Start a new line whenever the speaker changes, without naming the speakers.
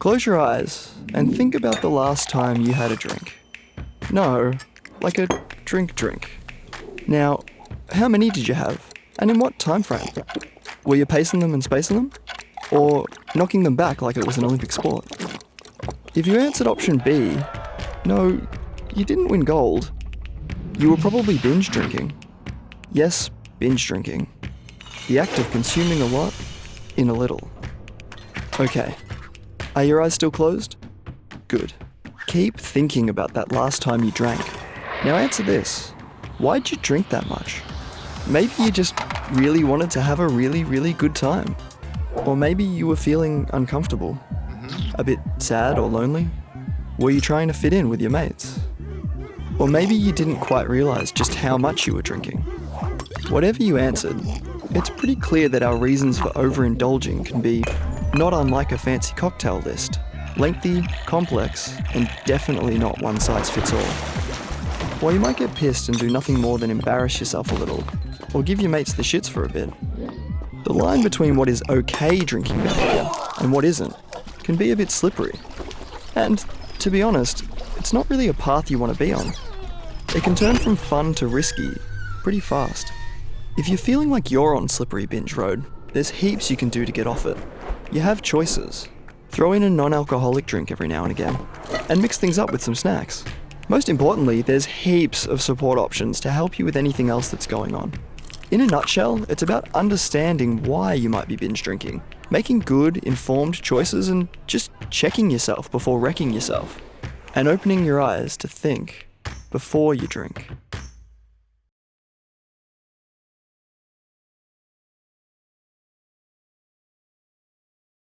Close your eyes and think about the last time you had a drink. No, like a drink drink. Now, how many did you have? And in what time frame? Were you pacing them and spacing them? Or knocking them back like it was an Olympic sport? If you answered option B, no, you didn't win gold. You were probably binge drinking. Yes, binge drinking. The act of consuming a lot in a little. Okay. Are your eyes still closed? Good. Keep thinking about that last time you drank. Now answer this. Why'd you drink that much? Maybe you just really wanted to have a really, really good time. Or maybe you were feeling uncomfortable. Mm-hmm. A bit sad or lonely. Were you trying to fit in with your mates? Or maybe you didn't quite realize just how much you were drinking. Whatever you answered, it's pretty clear that our reasons for overindulging can be not unlike a fancy cocktail list lengthy, complex, and definitely not one size fits all. While you might get pissed and do nothing more than embarrass yourself a little, or give your mates the shits for a bit, the line between what is okay drinking behaviour and what isn't can be a bit slippery. And, to be honest, it's not really a path you want to be on. It can turn from fun to risky pretty fast. If you're feeling like you're on slippery binge road, there's heaps you can do to get off it. You have choices. Throw in a non alcoholic drink every now and again, and mix things up with some snacks. Most importantly, there's heaps of support options to help you with anything else that's going on. In a nutshell, it's about understanding why you might be binge drinking, making good, informed choices, and just checking yourself before wrecking yourself, and opening your eyes to think before you drink.